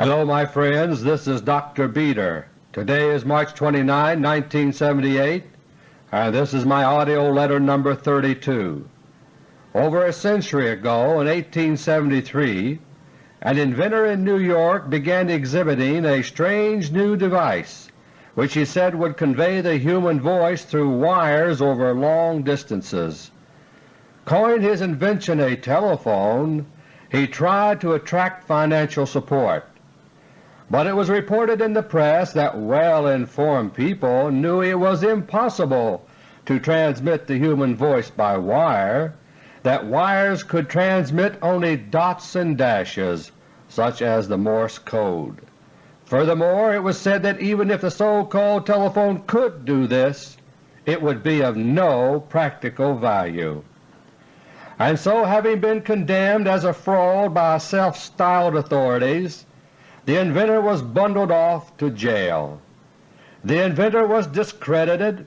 Hello my friends, this is Dr. Beter. Today is March 29, 1978, and this is my AUDIO LETTER No. 32. Over a century ago, in 1873, an inventor in New York began exhibiting a strange new device which he said would convey the human voice through wires over long distances. Calling his invention a telephone, he tried to attract financial support. But it was reported in the press that well-informed people knew it was impossible to transmit the human voice by wire, that wires could transmit only dots and dashes, such as the Morse code. Furthermore, it was said that even if the so-called telephone could do this, it would be of no practical value. And so having been condemned as a fraud by self-styled authorities, the inventor was bundled off to jail. The inventor was discredited,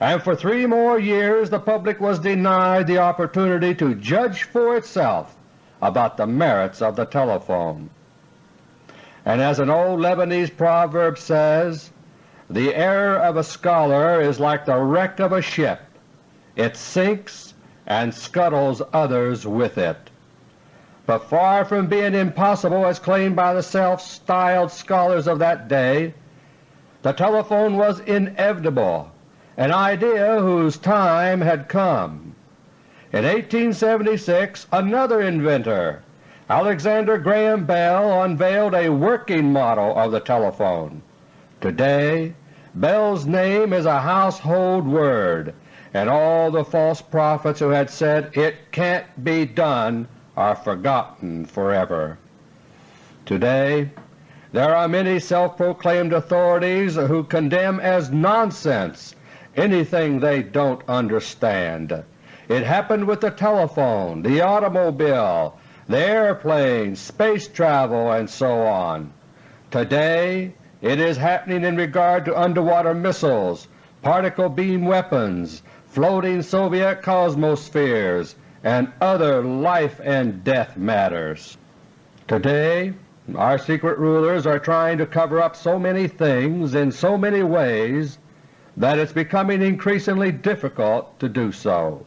and for three more years the public was denied the opportunity to judge for itself about the merits of the telephone. And as an old Lebanese proverb says, the error of a scholar is like the wreck of a ship. It sinks and scuttles others with it but far from being impossible as claimed by the self-styled scholars of that day, the telephone was inevitable, an idea whose time had come. In 1876 another inventor, Alexander Graham Bell, unveiled a working model of the telephone. Today Bell's name is a household word, and all the false prophets who had said it can't be done are forgotten forever. Today there are many self-proclaimed authorities who condemn as nonsense anything they don't understand. It happened with the telephone, the automobile, the airplane, space travel, and so on. Today it is happening in regard to underwater missiles, particle beam weapons, floating Soviet cosmospheres, and other life and death matters. Today our secret rulers are trying to cover up so many things in so many ways that it's becoming increasingly difficult to do so.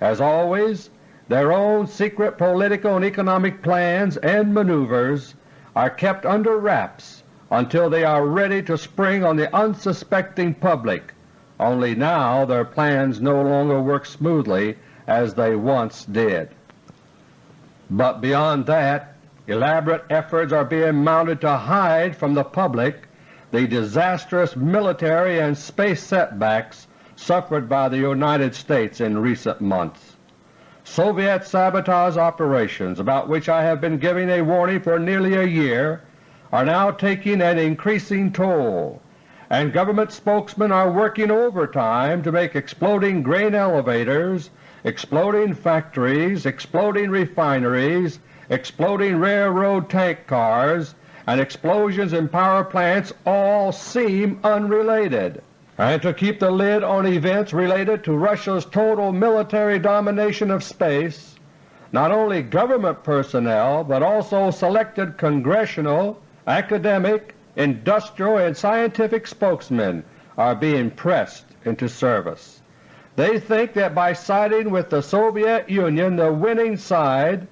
As always, their own secret political and economic plans and maneuvers are kept under wraps until they are ready to spring on the unsuspecting public, only now their plans no longer work smoothly as they once did. But beyond that, elaborate efforts are being mounted to hide from the public the disastrous military and space setbacks suffered by the United States in recent months. Soviet sabotage operations, about which I have been giving a warning for nearly a year, are now taking an increasing toll, and government spokesmen are working overtime to make exploding grain elevators exploding factories, exploding refineries, exploding railroad tank cars, and explosions in power plants all seem unrelated, and to keep the lid on events related to Russia's total military domination of space, not only government personnel but also selected congressional, academic, industrial, and scientific spokesmen are being pressed into service. They think that by siding with the Soviet Union, the winning side,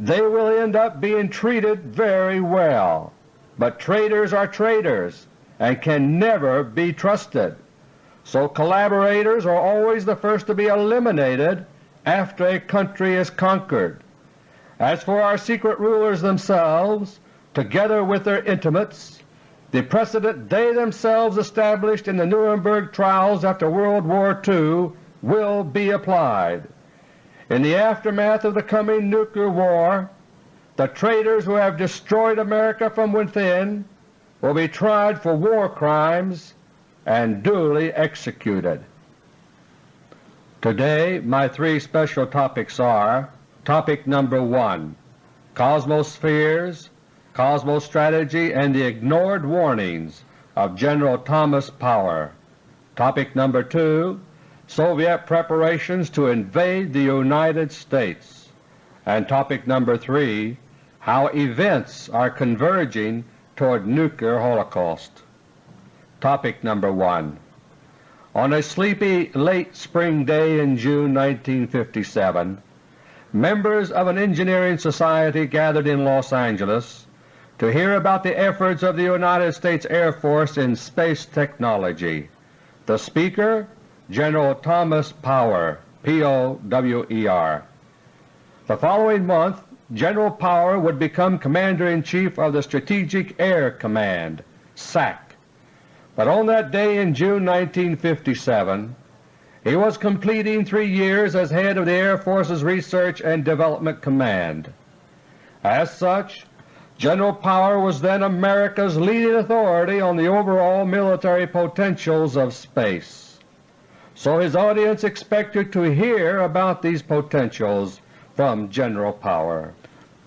they will end up being treated very well. But traitors are traitors and can never be trusted. So collaborators are always the first to be eliminated after a country is conquered. As for our secret rulers themselves, together with their intimates, the precedent they themselves established in the Nuremberg trials after World War II will be applied. In the aftermath of the coming nuclear war, the traitors who have destroyed America from within will be tried for war crimes and duly executed. Today my three special topics are Topic number 1 Cosmospheres, Cosmostrategy, and the Ignored Warnings of General Thomas Power. Topic number 2 Soviet preparations to invade the United States. And topic number 3 how events are converging toward nuclear holocaust. Topic number 1 On a sleepy late spring day in June 1957, members of an engineering society gathered in Los Angeles to hear about the efforts of the United States Air Force in space technology. The speaker, General Thomas Power, P-O-W-E-R. The following month General Power would become Commander-in-Chief of the Strategic Air Command SAC. But on that day in June 1957 he was completing three years as head of the Air Force's Research and Development Command. As such, General Power was then America's leading authority on the overall military potentials of space. So his audience expected to hear about these potentials from General Power.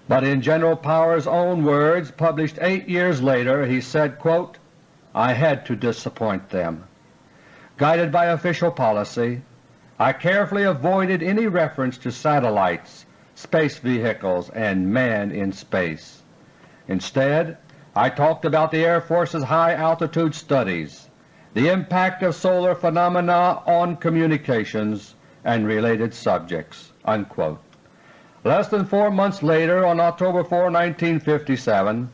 But in General Power's own words published eight years later he said, quote, I had to disappoint them. Guided by official policy, I carefully avoided any reference to satellites, space vehicles, and man in space. Instead, I talked about the Air Force's high-altitude studies, the impact of solar phenomena on communications, and related subjects." Unquote. Less than four months later, on October 4, 1957,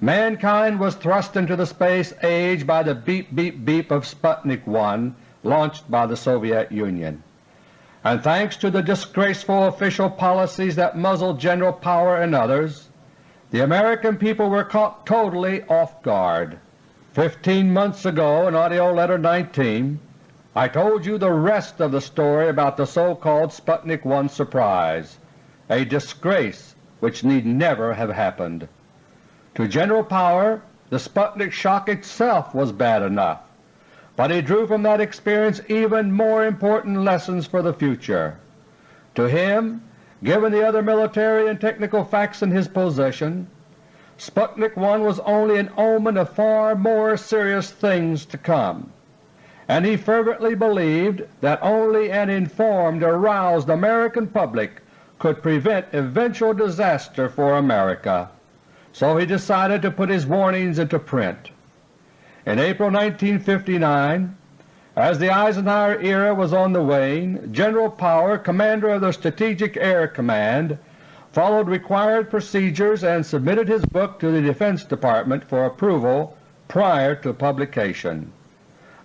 mankind was thrust into the space age by the beep beep beep of Sputnik 1 launched by the Soviet Union. And thanks to the disgraceful official policies that muzzled General Power and others, the American people were caught totally off guard. Fifteen months ago in AUDIO LETTER No. 19 I told you the rest of the story about the so-called Sputnik 1 surprise a disgrace which need never have happened. To General Power the Sputnik shock itself was bad enough, but he drew from that experience even more important lessons for the future. To him, given the other military and technical facts in his possession, Sputnik 1 was only an omen of far more serious things to come, and he fervently believed that only an informed, aroused American public could prevent eventual disaster for America, so he decided to put his warnings into print. In April 1959, as the Eisenhower era was on the wane, General Power, Commander of the Strategic Air Command, followed required procedures and submitted his book to the Defense Department for approval prior to publication.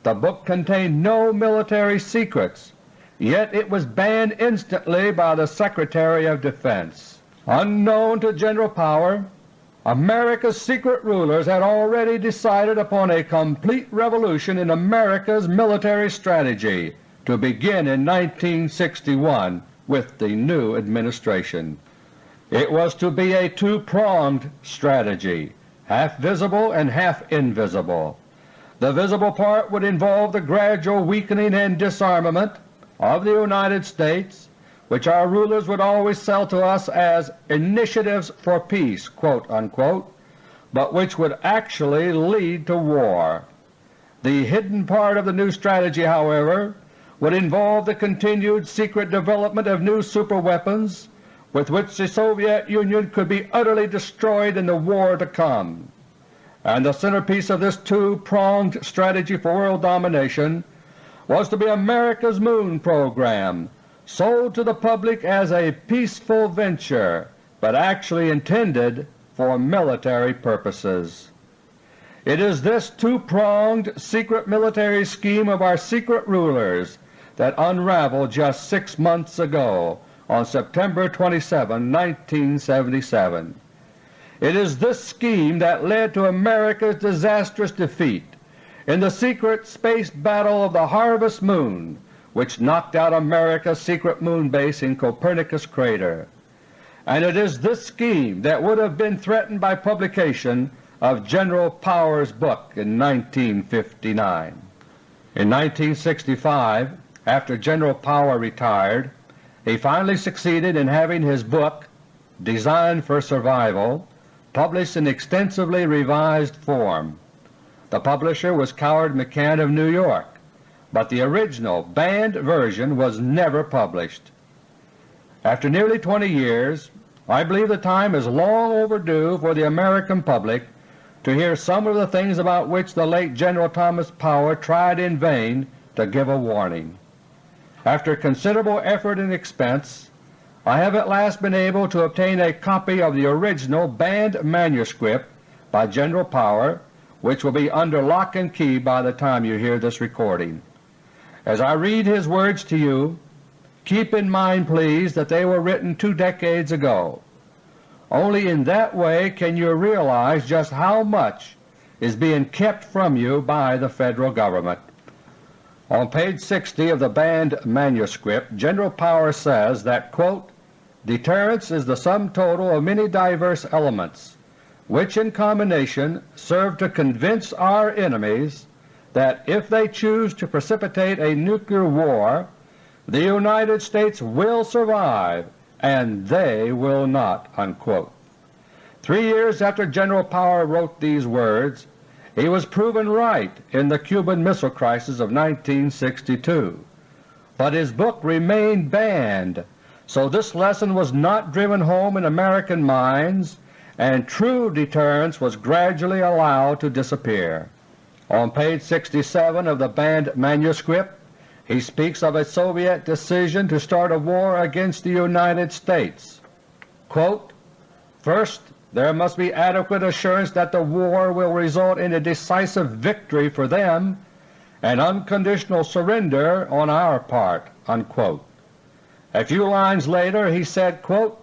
The book contained no military secrets yet it was banned instantly by the Secretary of Defense. Unknown to General Power, America's secret rulers had already decided upon a complete revolution in America's military strategy to begin in 1961 with the new administration. It was to be a two-pronged strategy, half visible and half invisible. The visible part would involve the gradual weakening and disarmament of the United States which our rulers would always sell to us as initiatives for peace, unquote, but which would actually lead to war. The hidden part of the new strategy, however, would involve the continued secret development of new superweapons with which the Soviet Union could be utterly destroyed in the war to come. And the centerpiece of this two-pronged strategy for world domination was to be America's Moon program, sold to the public as a peaceful venture, but actually intended for military purposes. It is this two-pronged secret military scheme of our secret rulers that unraveled just six months ago on September 27, 1977. It is this scheme that led to America's disastrous defeat in the secret space battle of the Harvest Moon which knocked out America's secret moon base in Copernicus crater. And it is this scheme that would have been threatened by publication of General Power's book in 1959. In 1965, after General Power retired, he finally succeeded in having his book, Designed for Survival, published in extensively revised form. The publisher was Coward McCann of New York, but the original banned version was never published. After nearly 20 years, I believe the time is long overdue for the American public to hear some of the things about which the late General Thomas Power tried in vain to give a warning. After considerable effort and expense, I have at last been able to obtain a copy of the original banned manuscript by General Power, which will be under lock and key by the time you hear this recording. As I read his words to you, keep in mind please that they were written two decades ago only in that way can you realize just how much is being kept from you by the Federal Government. On page 60 of the banned manuscript, General Power says that, quote, Deterrence is the sum total of many diverse elements which in combination serve to convince our enemies that if they choose to precipitate a nuclear war, the United States will survive and they will not." Unquote. Three years after General Power wrote these words, he was proven right in the Cuban Missile Crisis of 1962, but his book remained banned, so this lesson was not driven home in American minds and true deterrence was gradually allowed to disappear. On page 67 of the banned manuscript he speaks of a Soviet decision to start a war against the United States. Quote, First, there must be adequate assurance that the war will result in a decisive victory for them and unconditional surrender on our part." Unquote. A few lines later he said, quote,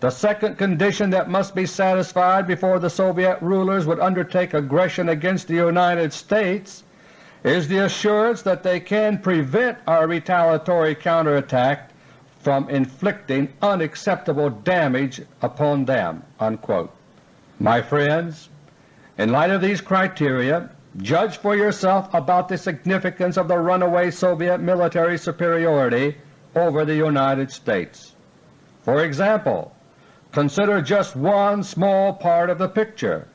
The second condition that must be satisfied before the Soviet rulers would undertake aggression against the United States is the assurance that they can prevent our retaliatory counterattack from inflicting unacceptable damage upon them." Unquote. My friends, in light of these criteria, judge for yourself about the significance of the runaway Soviet military superiority over the United States. For example, consider just one small part of the picture,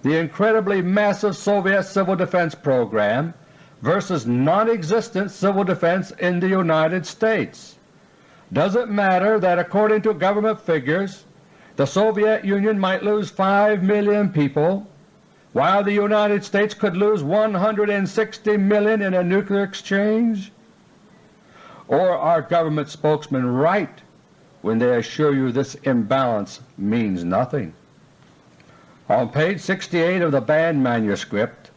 the incredibly massive Soviet civil defense program versus non-existent civil defense in the United States. Does it matter that according to government figures the Soviet Union might lose 5 million people while the United States could lose 160 million in a nuclear exchange? Or are government spokesmen right when they assure you this imbalance means nothing? On page 68 of the banned manuscript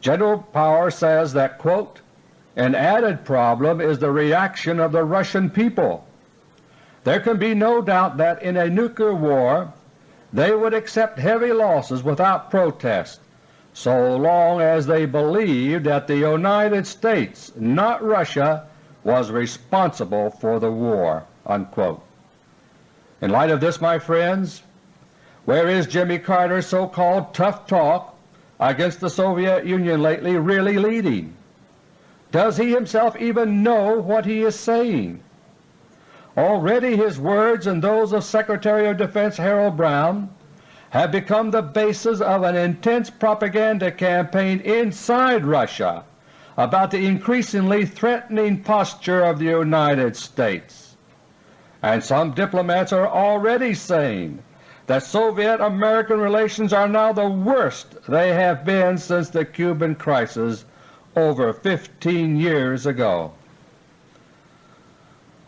General Power says that, quote, an added problem is the reaction of the Russian people. There can be no doubt that in a nuclear war they would accept heavy losses without protest so long as they believed that the United States, not Russia, was responsible for the war." Unquote. In light of this, my friends, where is Jimmy Carter's so-called tough talk against the Soviet Union lately really leading? Does he himself even know what he is saying? Already his words and those of Secretary of Defense Harold Brown have become the basis of an intense propaganda campaign inside Russia about the increasingly threatening posture of the United States. And some diplomats are already saying that Soviet-American relations are now the worst they have been since the Cuban crisis over 15 years ago.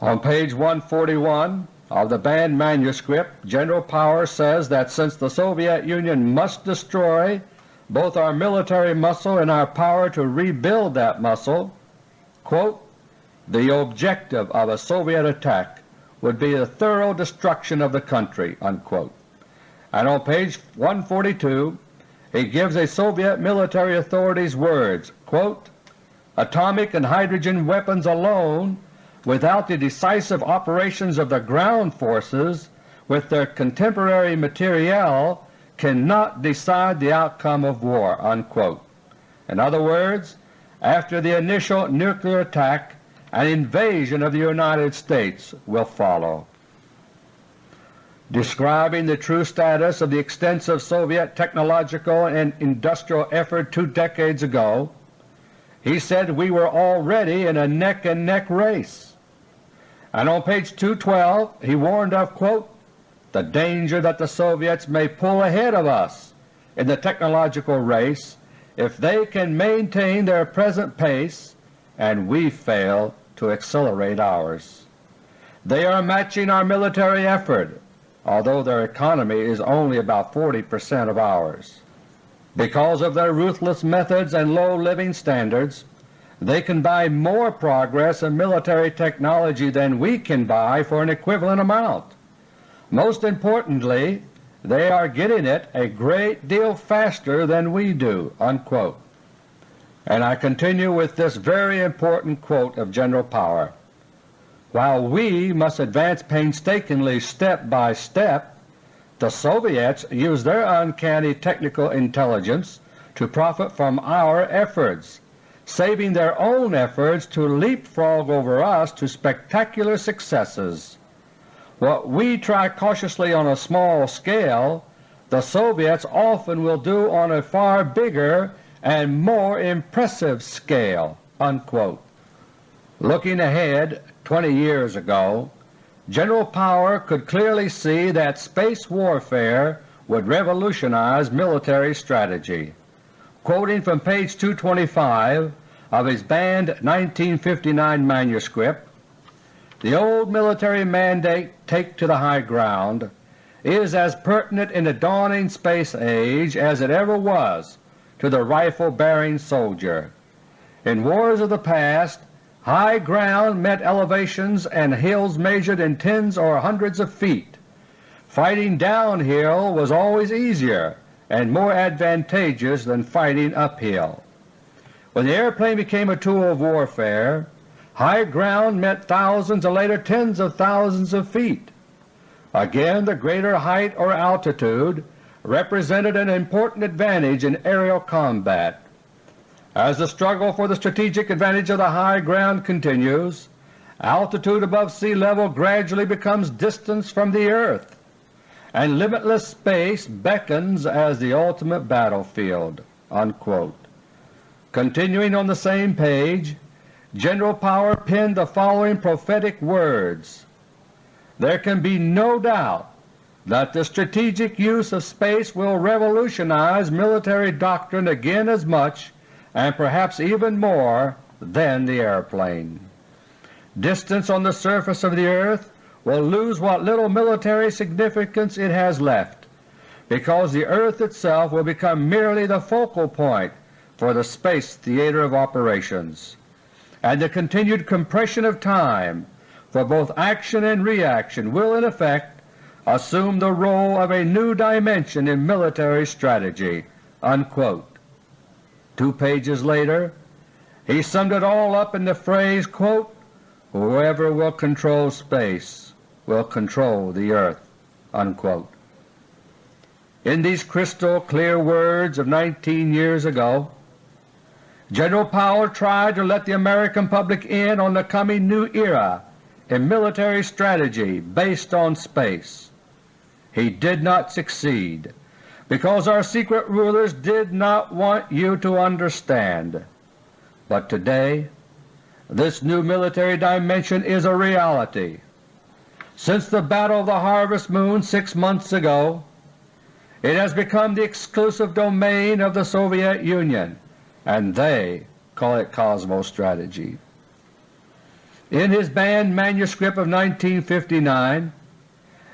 On page 141 of the banned manuscript, General Power says that since the Soviet Union must destroy both our military muscle and our power to rebuild that muscle, quote, the objective of a Soviet attack would be the thorough destruction of the country." Unquote and on page 142 he gives a Soviet military authority's words, quote, Atomic and hydrogen weapons alone, without the decisive operations of the ground forces with their contemporary materiel, cannot decide the outcome of war." Unquote. In other words, after the initial nuclear attack, an invasion of the United States will follow describing the true status of the extensive Soviet technological and industrial effort two decades ago, he said we were already in a neck-and-neck -neck race. And on page 212 he warned of, quote, the danger that the Soviets may pull ahead of us in the technological race if they can maintain their present pace and we fail to accelerate ours. They are matching our military effort, although their economy is only about 40 percent of ours. Because of their ruthless methods and low living standards, they can buy more progress in military technology than we can buy for an equivalent amount. Most importantly, they are getting it a great deal faster than we do." Unquote. And I continue with this very important quote of General Power. While we must advance painstakingly step by step, the Soviets use their uncanny technical intelligence to profit from our efforts, saving their own efforts to leapfrog over us to spectacular successes. What we try cautiously on a small scale, the Soviets often will do on a far bigger and more impressive scale." Unquote. Looking ahead 20 years ago, General Power could clearly see that space warfare would revolutionize military strategy. Quoting from page 225 of his banned 1959 manuscript, the old military mandate, take to the high ground, is as pertinent in the dawning space age as it ever was to the rifle-bearing soldier. In wars of the past, high ground meant elevations and hills measured in tens or hundreds of feet. Fighting downhill was always easier and more advantageous than fighting uphill. When the airplane became a tool of warfare, High ground meant thousands and later tens of thousands of feet. Again the greater height or altitude represented an important advantage in aerial combat. As the struggle for the strategic advantage of the high ground continues, altitude above sea level gradually becomes distance from the earth, and limitless space beckons as the ultimate battlefield." Unquote. Continuing on the same page, General Power penned the following prophetic words, There can be no doubt that the strategic use of space will revolutionize military doctrine again as much and perhaps even more than the airplane. Distance on the surface of the earth will lose what little military significance it has left, because the earth itself will become merely the focal point for the space theater of operations and the continued compression of time for both action and reaction will in effect assume the role of a new dimension in military strategy." Unquote. Two pages later he summed it all up in the phrase, quote, whoever will control space will control the earth." Unquote. In these crystal clear words of 19 years ago, General Power tried to let the American public in on the coming new era in military strategy based on space. He did not succeed because our secret rulers did not want you to understand. But today this new military dimension is a reality. Since the Battle of the Harvest Moon six months ago, it has become the exclusive domain of the Soviet Union and they call it Cosmostrategy. In his banned manuscript of 1959,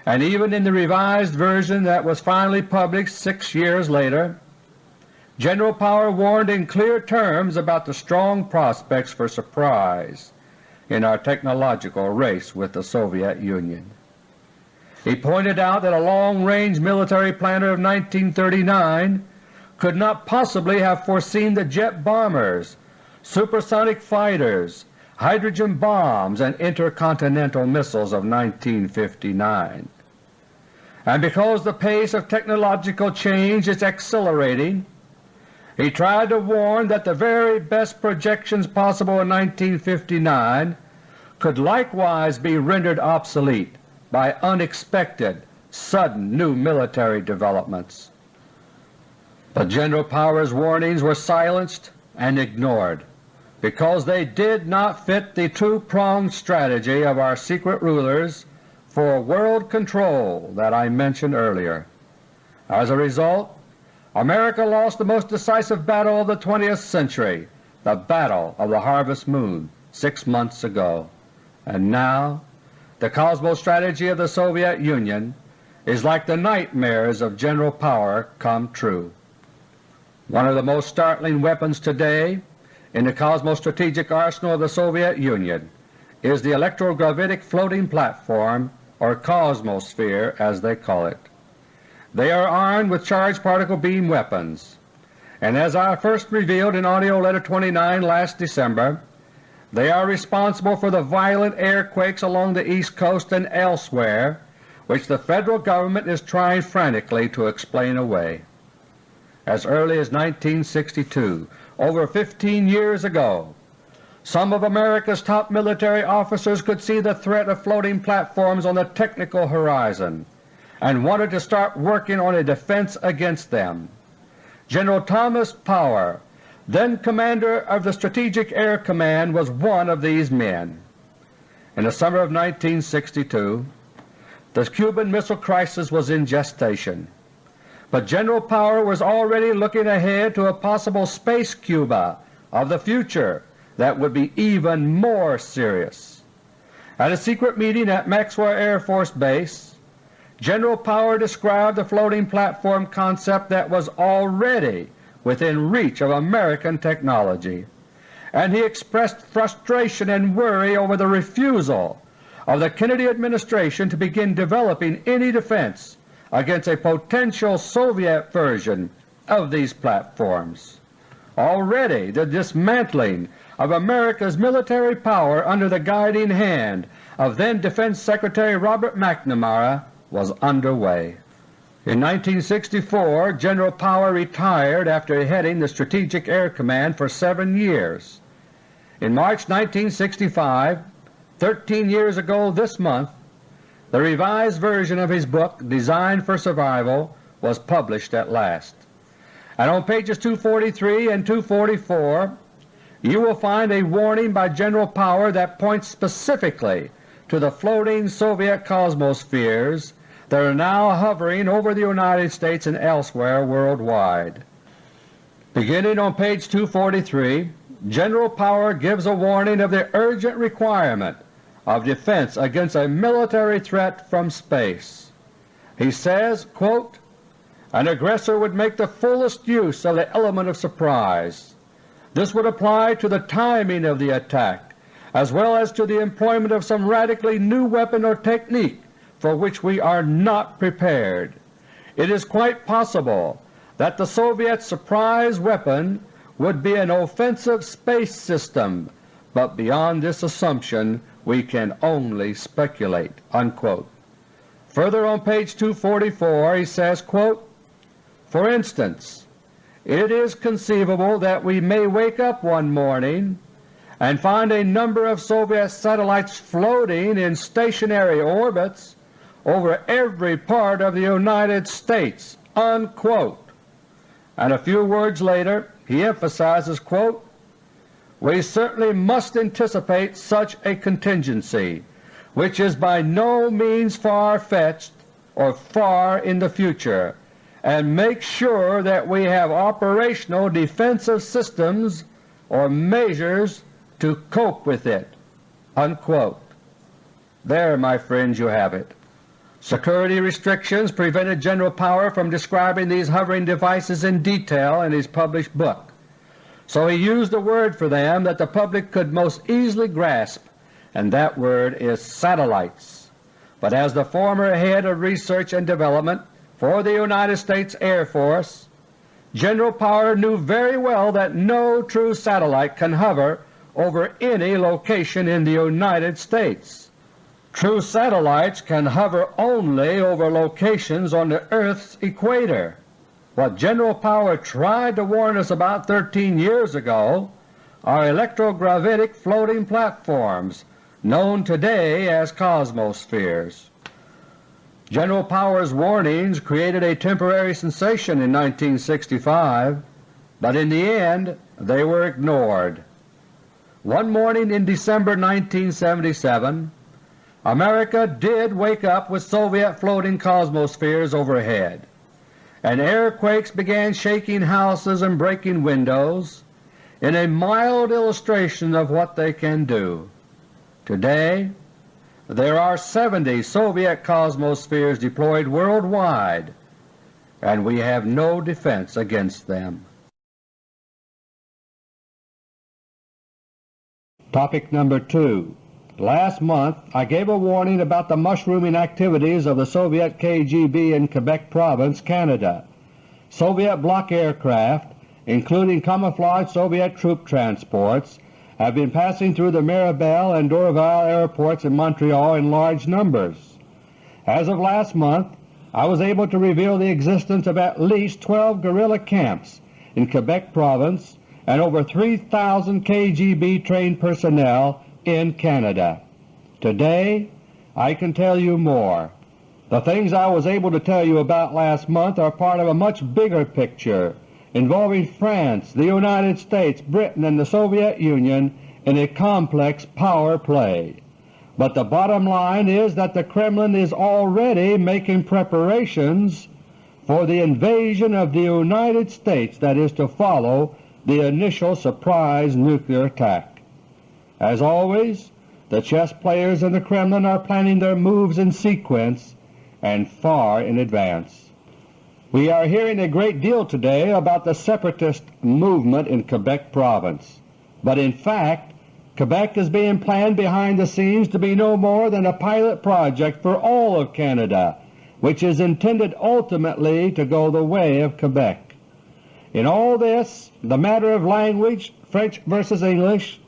and even in the revised version that was finally published six years later, General Power warned in clear terms about the strong prospects for surprise in our technological race with the Soviet Union. He pointed out that a long-range military planner of 1939 could not possibly have foreseen the jet bombers, supersonic fighters, hydrogen bombs, and intercontinental missiles of 1959. And because the pace of technological change is accelerating, he tried to warn that the very best projections possible in 1959 could likewise be rendered obsolete by unexpected, sudden new military developments. But General Power's warnings were silenced and ignored because they did not fit the two-pronged strategy of our secret rulers for world control that I mentioned earlier. As a result, America lost the most decisive battle of the 20th century, the Battle of the Harvest Moon, six months ago. And now the cosmostrategy of the Soviet Union is like the nightmares of general power come true. One of the most startling weapons today in the cosmostrategic arsenal of the Soviet Union is the electrogravitic floating platform, or Cosmosphere as they call it. They are armed with charged particle beam weapons, and as I first revealed in AUDIO LETTER No. 29 last December, they are responsible for the violent airquakes along the East Coast and elsewhere which the Federal Government is trying frantically to explain away. As early as 1962, over 15 years ago, some of America's top military officers could see the threat of floating platforms on the technical horizon and wanted to start working on a defense against them. General Thomas Power, then Commander of the Strategic Air Command, was one of these men. In the summer of 1962, the Cuban Missile Crisis was in gestation, but General Power was already looking ahead to a possible Space Cuba of the future that would be even more serious. At a secret meeting at Maxwell Air Force Base, General Power described the floating platform concept that was already within reach of American technology, and he expressed frustration and worry over the refusal of the Kennedy administration to begin developing any defense against a potential Soviet version of these platforms. Already the dismantling of America's military power under the guiding hand of then Defense Secretary Robert McNamara was underway. In 1964 General Power retired after heading the Strategic Air Command for seven years. In March 1965, 13 years ago this month, the revised version of his book Designed for Survival was published at last. And on pages 243 and 244 you will find a warning by General Power that points specifically to the floating Soviet cosmospheres that are now hovering over the United States and elsewhere worldwide. Beginning on page 243, General Power gives a warning of the urgent requirement of defense against a military threat from space. He says, quote, An aggressor would make the fullest use of the element of surprise. This would apply to the timing of the attack as well as to the employment of some radically new weapon or technique for which we are not prepared. It is quite possible that the Soviet surprise weapon would be an offensive space system, but beyond this assumption we can only speculate." Unquote. Further on page 244 he says, quote, For instance, it is conceivable that we may wake up one morning and find a number of Soviet satellites floating in stationary orbits over every part of the United States." Unquote. And a few words later he emphasizes, quote, We certainly must anticipate such a contingency, which is by no means far-fetched or far in the future, and make sure that we have operational defensive systems or measures to cope with it." Unquote. There, my friends, you have it. Security restrictions prevented General Power from describing these hovering devices in detail in his published book, so he used a word for them that the public could most easily grasp, and that word is satellites. But as the former head of research and development for the United States Air Force, General Power knew very well that no true satellite can hover over any location in the United States. True satellites can hover only over locations on the Earth's equator. What General Power tried to warn us about 13 years ago are electrogravitic floating platforms known today as cosmospheres. General Power's warnings created a temporary sensation in 1965, but in the end they were ignored. One morning in December 1977 America did wake up with Soviet floating cosmospheres overhead, and airquakes began shaking houses and breaking windows in a mild illustration of what they can do. Today there are 70 Soviet cosmospheres deployed worldwide, and we have no defense against them. Topic number 2 Last month I gave a warning about the mushrooming activities of the Soviet KGB in Quebec Province, Canada. Soviet bloc aircraft, including camouflaged Soviet troop transports, have been passing through the Mirabel and Dorval airports in Montreal in large numbers. As of last month I was able to reveal the existence of at least 12 guerrilla camps in Quebec Province and over 3,000 KGB trained personnel in Canada. Today I can tell you more. The things I was able to tell you about last month are part of a much bigger picture involving France, the United States, Britain, and the Soviet Union in a complex power play. But the bottom line is that the Kremlin is already making preparations for the invasion of the United States that is to follow the initial surprise nuclear attack. As always, the chess players in the Kremlin are planning their moves in sequence and far in advance. We are hearing a great deal today about the separatist movement in Quebec Province, but in fact Quebec is being planned behind the scenes to be no more than a pilot project for all of Canada, which is intended ultimately to go the way of Quebec. In all this, the matter of language, French versus English,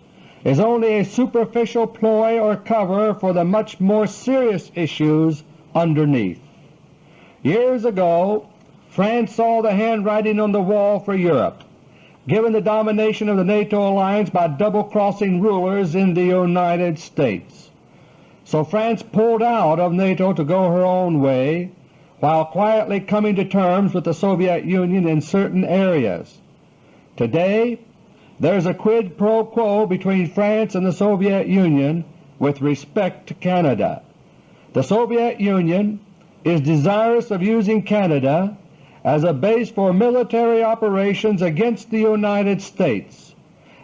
is only a superficial ploy or cover for the much more serious issues underneath. Years ago France saw the handwriting on the wall for Europe, given the domination of the NATO alliance by double-crossing rulers in the United States. So France pulled out of NATO to go her own way, while quietly coming to terms with the Soviet Union in certain areas. Today there is a quid pro quo between France and the Soviet Union with respect to Canada. The Soviet Union is desirous of using Canada as a base for military operations against the United States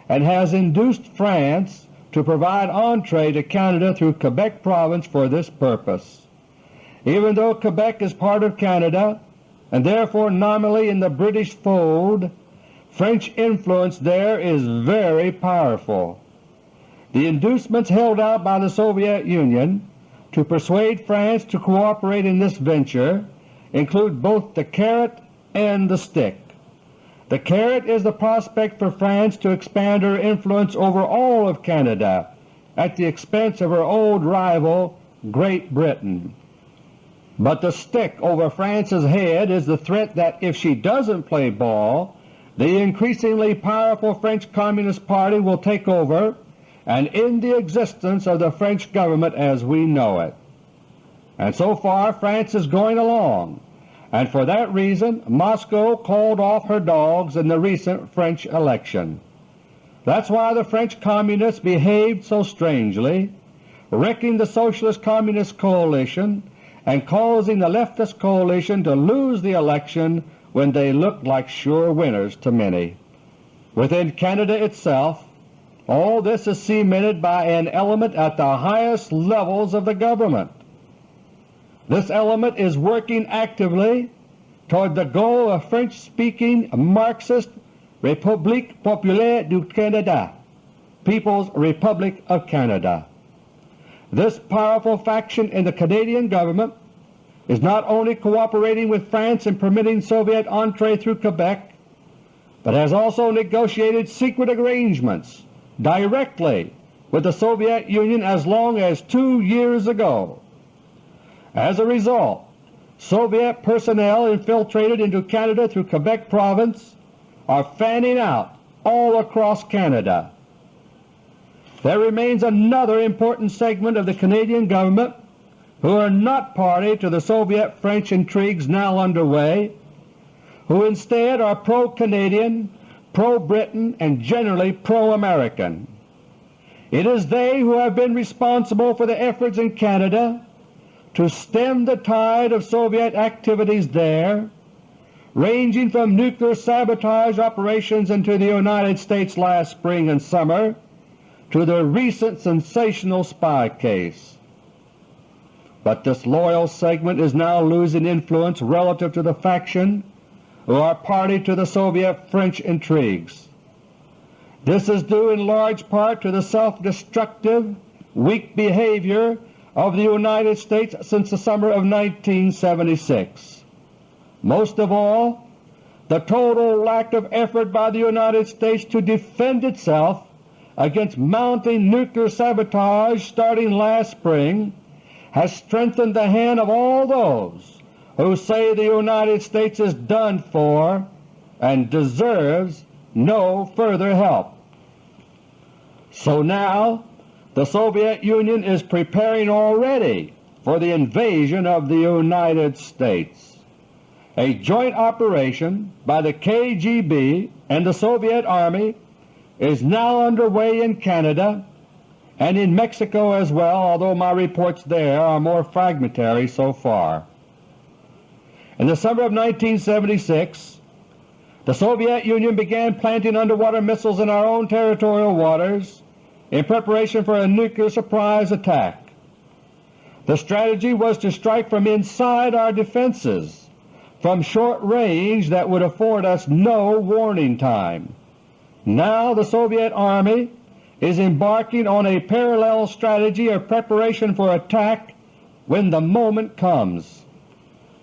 and has induced France to provide entree to Canada through Quebec Province for this purpose. Even though Quebec is part of Canada and therefore nominally in the British fold, French influence there is very powerful. The inducements held out by the Soviet Union to persuade France to cooperate in this venture include both the carrot and the stick. The carrot is the prospect for France to expand her influence over all of Canada at the expense of her old rival Great Britain. But the stick over France's head is the threat that if she doesn't play ball, the increasingly powerful French Communist Party will take over and end the existence of the French government as we know it. And so far France is going along, and for that reason Moscow called off her dogs in the recent French election. That's why the French Communists behaved so strangely, wrecking the Socialist Communist coalition and causing the leftist coalition to lose the election when they looked like sure winners to many. Within Canada itself, all this is cemented by an element at the highest levels of the government. This element is working actively toward the goal of French-speaking Marxist République Populaire du Canada, People's Republic of Canada. This powerful faction in the Canadian government is not only cooperating with France in permitting Soviet entree through Quebec, but has also negotiated secret arrangements directly with the Soviet Union as long as two years ago as a result, Soviet personnel infiltrated into Canada through Quebec Province are fanning out all across Canada. There remains another important segment of the Canadian government who are not party to the Soviet-French intrigues now underway, who instead are pro-Canadian, pro-Britain, and generally pro-American. It is they who have been responsible for the efforts in Canada to stem the tide of Soviet activities there, ranging from nuclear sabotage operations into the United States last spring and summer to the recent sensational spy case. But this loyal segment is now losing influence relative to the faction who are party to the Soviet-French intrigues. This is due in large part to the self-destructive, weak behavior of the United States since the summer of 1976. Most of all, the total lack of effort by the United States to defend itself against mounting nuclear sabotage starting last spring has strengthened the hand of all those who say the United States is done for and deserves no further help. So now the Soviet Union is preparing already for the invasion of the United States. A joint operation by the KGB and the Soviet Army is now underway in Canada and in Mexico as well, although my reports there are more fragmentary so far. In the summer of 1976 the Soviet Union began planting underwater missiles in our own territorial waters in preparation for a nuclear surprise attack. The strategy was to strike from inside our defenses, from short range that would afford us no warning time. Now the Soviet Army is embarking on a parallel strategy of preparation for attack when the moment comes.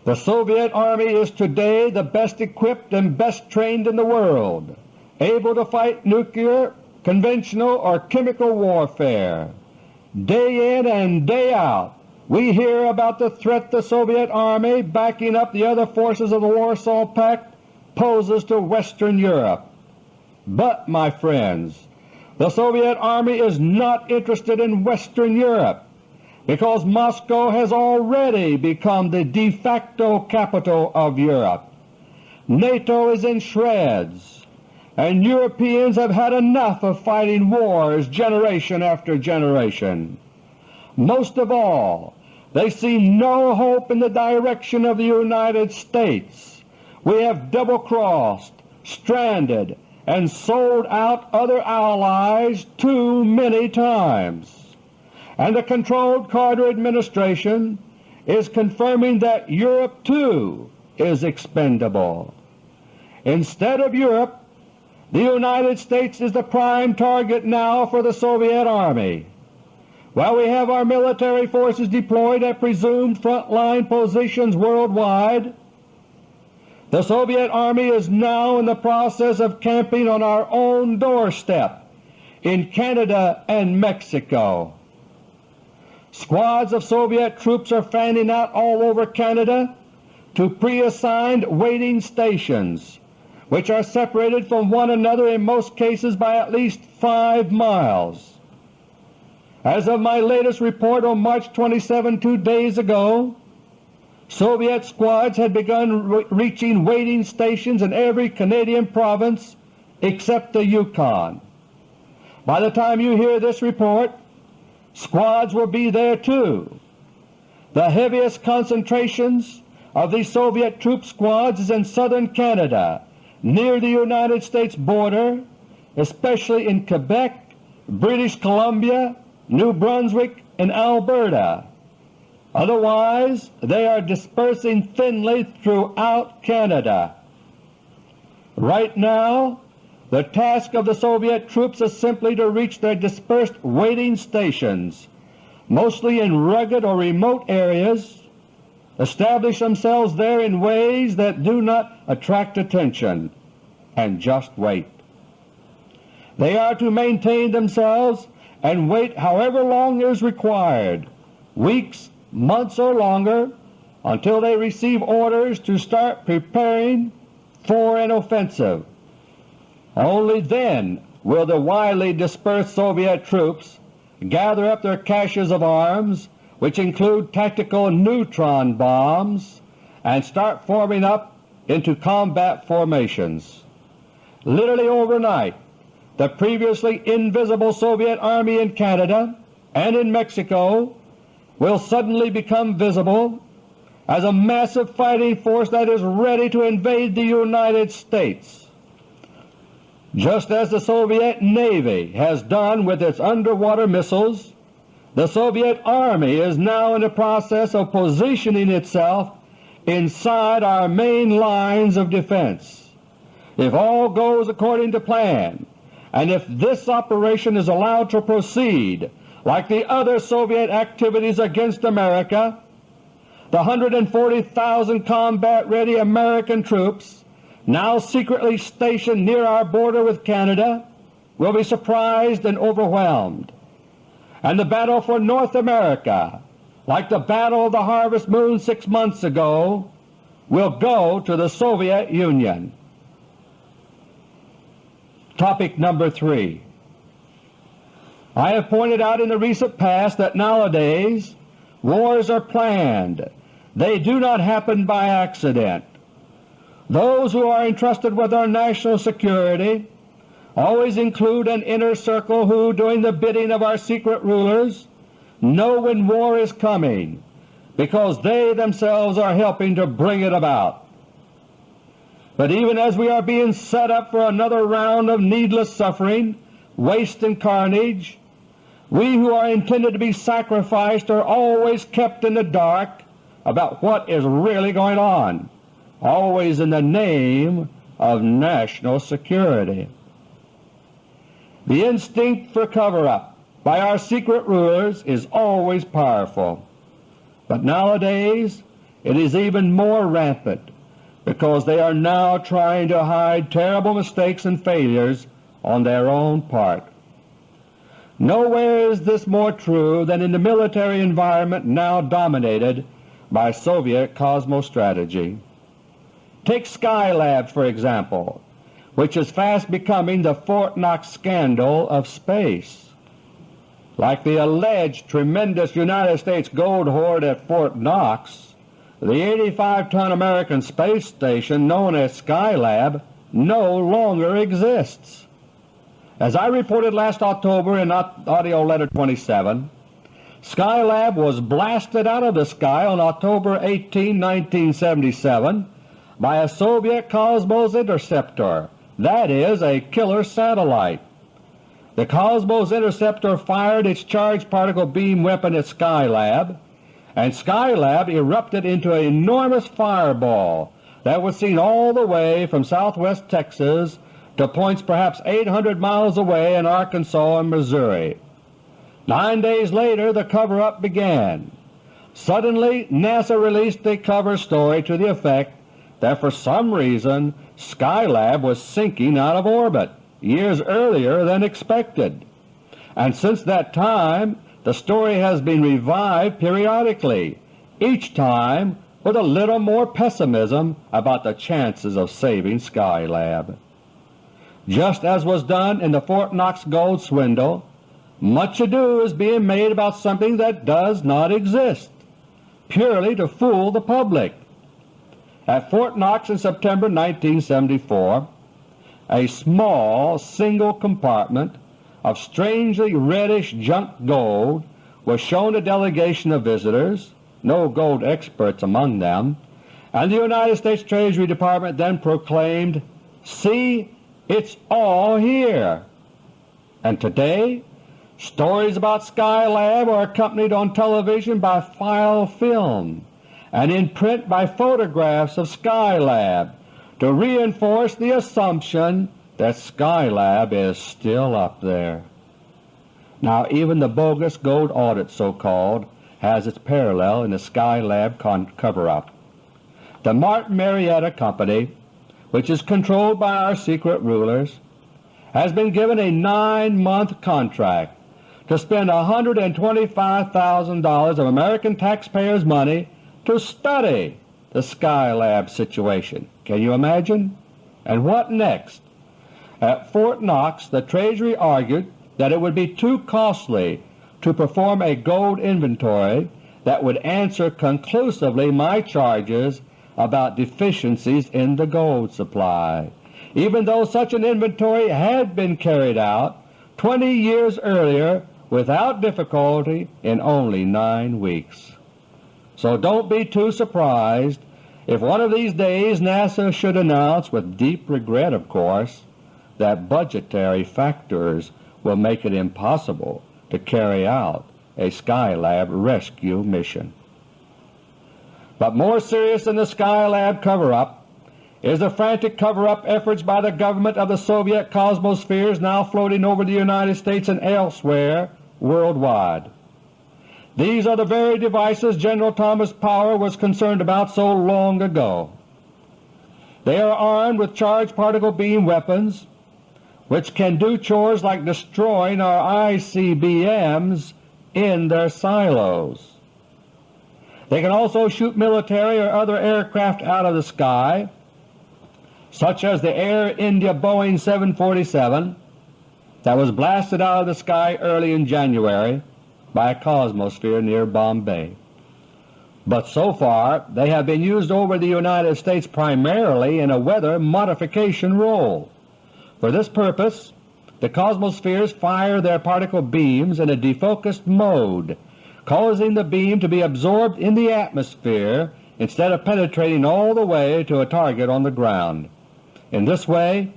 The Soviet Army is today the best equipped and best trained in the world, able to fight nuclear, conventional, or chemical warfare. Day in and day out we hear about the threat the Soviet Army, backing up the other forces of the Warsaw Pact, poses to Western Europe. But, my friends, the Soviet Army is not interested in Western Europe because Moscow has already become the de facto capital of Europe. NATO is in shreds, and Europeans have had enough of fighting wars generation after generation. Most of all, they see no hope in the direction of the United States. We have double-crossed, stranded, and sold out other allies too many times and the controlled Carter administration is confirming that Europe too is expendable. Instead of Europe, the United States is the prime target now for the Soviet Army. While we have our military forces deployed at presumed front-line positions worldwide, the Soviet Army is now in the process of camping on our own doorstep in Canada and Mexico. Squads of Soviet troops are fanning out all over Canada to pre-assigned waiting stations, which are separated from one another in most cases by at least 5 miles. As of my latest report on March 27, two days ago, Soviet squads had begun re reaching waiting stations in every Canadian province except the Yukon. By the time you hear this report, Squads will be there too. The heaviest concentrations of these Soviet troop squads is in southern Canada, near the United States border, especially in Quebec, British Columbia, New Brunswick, and Alberta. Otherwise they are dispersing thinly throughout Canada. Right now the task of the Soviet troops is simply to reach their dispersed waiting stations, mostly in rugged or remote areas, establish themselves there in ways that do not attract attention, and just wait. They are to maintain themselves and wait however long is required, weeks, months, or longer, until they receive orders to start preparing for an offensive. Only then will the widely dispersed Soviet troops gather up their caches of arms, which include tactical neutron bombs, and start forming up into combat formations. Literally overnight the previously invisible Soviet Army in Canada and in Mexico will suddenly become visible as a massive fighting force that is ready to invade the United States. Just as the Soviet Navy has done with its underwater missiles, the Soviet Army is now in the process of positioning itself inside our main lines of defense. If all goes according to plan, and if this operation is allowed to proceed like the other Soviet activities against America, the 140,000 combat-ready American troops now secretly stationed near our border with Canada will be surprised and overwhelmed, and the battle for North America, like the Battle of the Harvest Moon six months ago, will go to the Soviet Union. Topic number 3 I have pointed out in the recent past that nowadays wars are planned. They do not happen by accident. Those who are entrusted with our national security always include an inner circle who, doing the bidding of our secret rulers, know when war is coming because they themselves are helping to bring it about. But even as we are being set up for another round of needless suffering, waste and carnage, we who are intended to be sacrificed are always kept in the dark about what is really going on always in the name of national security. The instinct for cover-up by our secret rulers is always powerful, but nowadays it is even more rampant because they are now trying to hide terrible mistakes and failures on their own part. Nowhere is this more true than in the military environment now dominated by Soviet cosmostrategy. Take Skylab, for example, which is fast becoming the Fort Knox scandal of space. Like the alleged tremendous United States gold hoard at Fort Knox, the 85-ton American space station known as Skylab no longer exists. As I reported last October in AUDIO LETTER No. 27, Skylab was blasted out of the sky on October 18, 1977 by a Soviet Cosmos Interceptor, that is, a killer satellite. The Cosmos Interceptor fired its charged particle beam weapon at Skylab, and Skylab erupted into an enormous fireball that was seen all the way from southwest Texas to points perhaps 800 miles away in Arkansas and Missouri. Nine days later the cover-up began. Suddenly NASA released a cover story to the effect that for some reason Skylab was sinking out of orbit years earlier than expected, and since that time the story has been revived periodically, each time with a little more pessimism about the chances of saving Skylab. Just as was done in the Fort Knox gold swindle, much ado is being made about something that does not exist, purely to fool the public. At Fort Knox in September 1974, a small single compartment of strangely reddish junk gold was shown a delegation of visitors, no gold experts among them, and the United States Treasury Department then proclaimed, See, it's all here. And today stories about Skylab are accompanied on television by file film and in print by photographs of Skylab to reinforce the assumption that Skylab is still up there. Now even the bogus gold audit so-called has its parallel in the Skylab cover-up. The Martin Marietta Company, which is controlled by our secret rulers, has been given a nine-month contract to spend $125,000 of American taxpayers' money to study the Skylab situation. Can you imagine? And what next? At Fort Knox the Treasury argued that it would be too costly to perform a gold inventory that would answer conclusively my charges about deficiencies in the gold supply. even though such an inventory had been carried out 20 years earlier without difficulty in only nine weeks. So don't be too surprised if one of these days NASA should announce, with deep regret of course, that budgetary factors will make it impossible to carry out a Skylab rescue mission. But more serious than the Skylab cover-up is the frantic cover-up efforts by the government of the Soviet Cosmospheres now floating over the United States and elsewhere worldwide. These are the very devices General Thomas Power was concerned about so long ago. They are armed with charged particle beam weapons which can do chores like destroying our ICBMs in their silos. They can also shoot military or other aircraft out of the sky, such as the Air India Boeing 747 that was blasted out of the sky early in January by a cosmosphere near Bombay. But so far they have been used over the United States primarily in a weather modification role. For this purpose the cosmospheres fire their particle beams in a defocused mode, causing the beam to be absorbed in the atmosphere instead of penetrating all the way to a target on the ground. In this way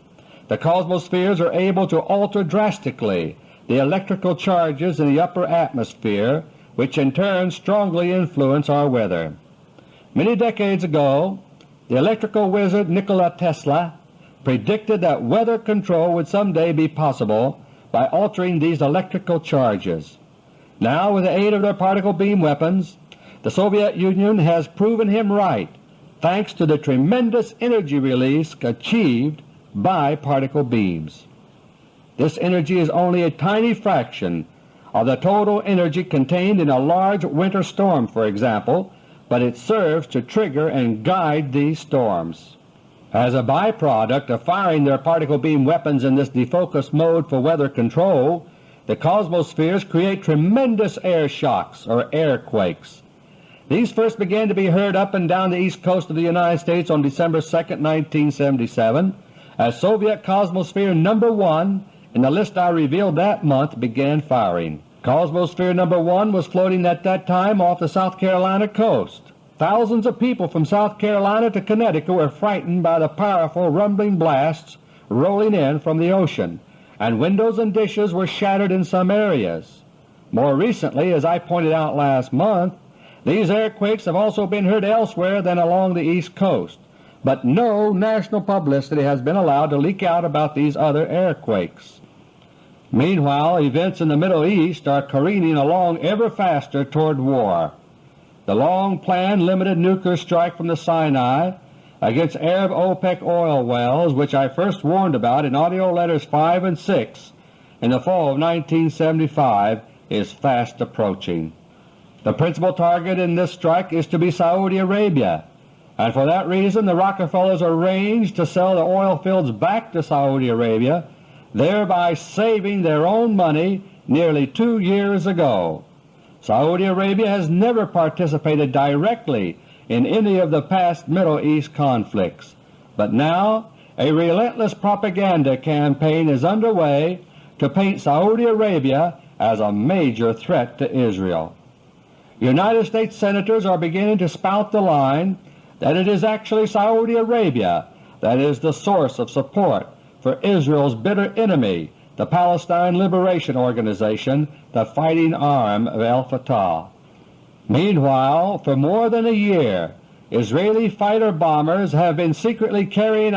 the cosmospheres are able to alter drastically the electrical charges in the upper atmosphere which in turn strongly influence our weather. Many decades ago the electrical wizard Nikola Tesla predicted that weather control would someday be possible by altering these electrical charges. Now with the aid of their particle beam weapons the Soviet Union has proven him right thanks to the tremendous energy release achieved by particle beams. This energy is only a tiny fraction of the total energy contained in a large winter storm, for example, but it serves to trigger and guide these storms. As a byproduct of firing their particle beam weapons in this defocus mode for weather control, the cosmospheres create tremendous air shocks or airquakes. These first began to be heard up and down the east coast of the United States on December 2, 1977, as Soviet Cosmosphere No. 1 in the list I revealed that month began firing. Cosmosphere No. 1 was floating at that time off the South Carolina coast. Thousands of people from South Carolina to Connecticut were frightened by the powerful rumbling blasts rolling in from the ocean, and windows and dishes were shattered in some areas. More recently, as I pointed out last month, these airquakes have also been heard elsewhere than along the East Coast but no national publicity has been allowed to leak out about these other airquakes. Meanwhile events in the Middle East are careening along ever faster toward war. The long-planned limited nuclear strike from the Sinai against Arab OPEC oil wells, which I first warned about in AUDIO LETTERS 5 and 6 in the fall of 1975, is fast approaching. The principal target in this strike is to be Saudi Arabia, and for that reason the Rockefellers arranged to sell the oil fields back to Saudi Arabia, thereby saving their own money nearly two years ago. Saudi Arabia has never participated directly in any of the past Middle East conflicts, but now a relentless propaganda campaign is underway to paint Saudi Arabia as a major threat to Israel. United States Senators are beginning to spout the line that it is actually Saudi Arabia that is the source of support for Israel's bitter enemy, the Palestine Liberation Organization, the fighting arm of al-Fatah. Meanwhile, for more than a year, Israeli fighter bombers have been secretly carrying